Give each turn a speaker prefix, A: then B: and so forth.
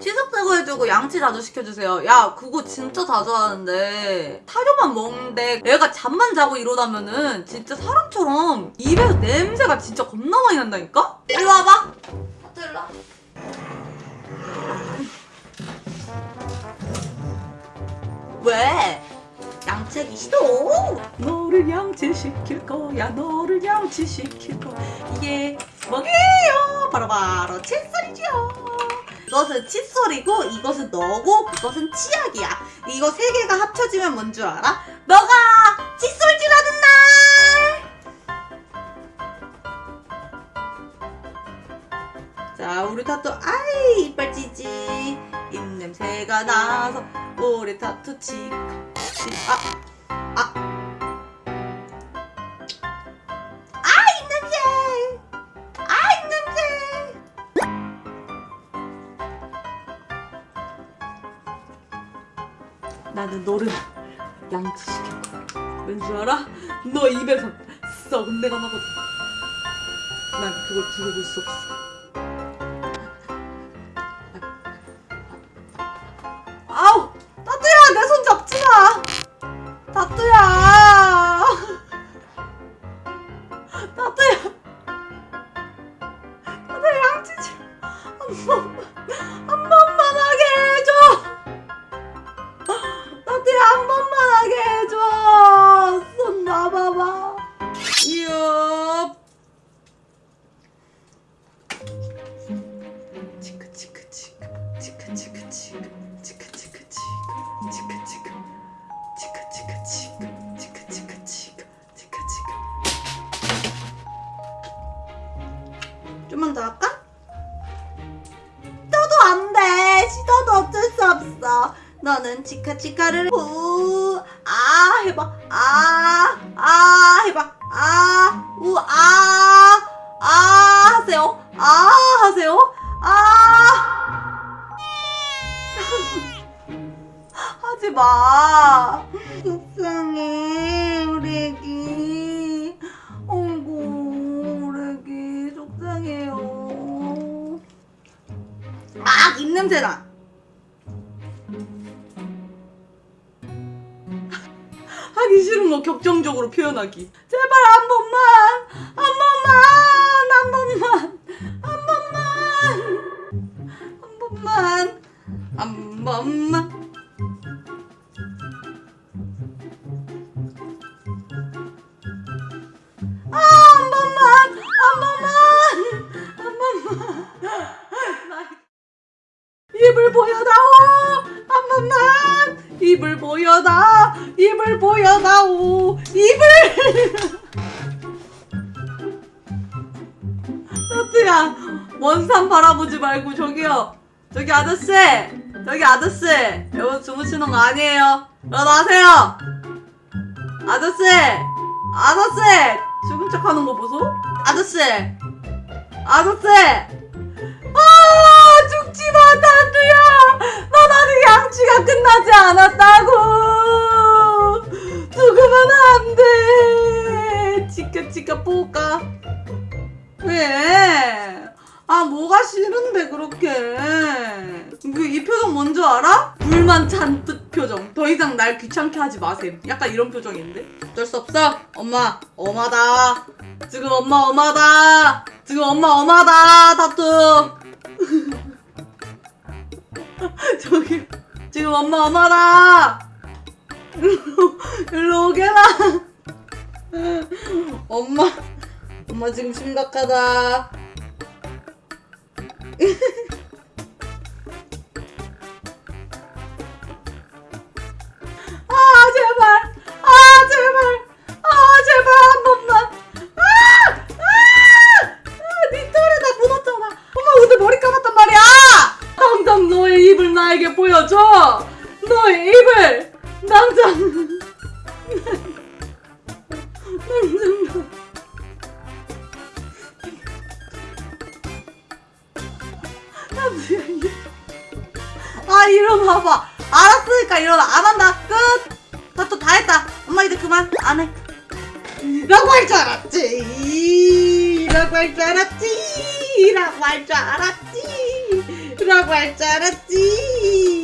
A: 시석제거 해주고 양치 자주 시켜주세요. 야 그거 진짜 자주 하는데 타조만 먹는데 애가 잠만 자고 일어나면은 진짜 사람처럼 입에서 냄새가 진짜 겁나 많이 난다니까? 일로 와봐. 하트 일로 와. 왜? 양치하기 싫어? 너를 양치시킬 거야 너를 양치시킬 거야 이게 뭐게요? 바로바로 칫솔이죠 이것은 칫솔이고 이것은 너고 그것은 치약이야 이거 세 개가 합쳐지면 뭔 줄 알아? 너가 칫솔질하는 날! 자 우리 타투 아이 이빨 찌지 입냄새가 나서 우리 타투 치카 아, 아. 나는 너를 양치시킬 거야. 왠줄 알아? 너 입에서 썩은 내가 나거든. 난 그걸 두고 볼 수 없어. 좀만 더 할까? 떠도 안 돼. 시도도 어쩔 수 없어. 너는 치카치카를 우아 해봐. 아 아 해봐. 아우아아 아, 하세요. 아 하세요. 아. 하지 마. 속상해, 우리 애기. 냄새나. 하기 싫은 거 격정적으로 표현하기. 제발 한 번만, 한 번만, 한 번만, 한 번만, 한 번만, 한 번만. 입을 보여다, 입을 보여다오, 입을. 너트야, 원산 바라보지 말고 저기요, 저기 아저씨, 저기 아저씨, 여러분 주무시는 거 아니에요. 일어나세요. 아저씨, 아저씨, 죽은 척 하는 거 보소? 아저씨, 아저씨, 양치가 끝나지 않았다고! 죽으면 안 돼! 치카, 치카, 뽀까. 왜? 아, 뭐가 싫은데, 그렇게. 그, 이 표정 뭔지 알아? 불만 잔뜩 표정. 더 이상 날 귀찮게 하지 마셈. 약간 이런 표정인데? 어쩔 수 없어. 엄마, 엄하다. 지금 엄마 엄하다. 지금 엄마 엄하다. 다투. 저기, 지금 엄마 엄하다. 일로, 일로 오게라. 엄마, 엄마 지금 심각하다. 아 일어나봐. 알았으니까 일어나. 안 한다. 끝. 다또다 했다. 엄마 이제 그만. 안해. 라고 할 줄 알았지. 라고 할 줄 알았지. 라고 할 줄 알았지. 라고 할 줄 알았지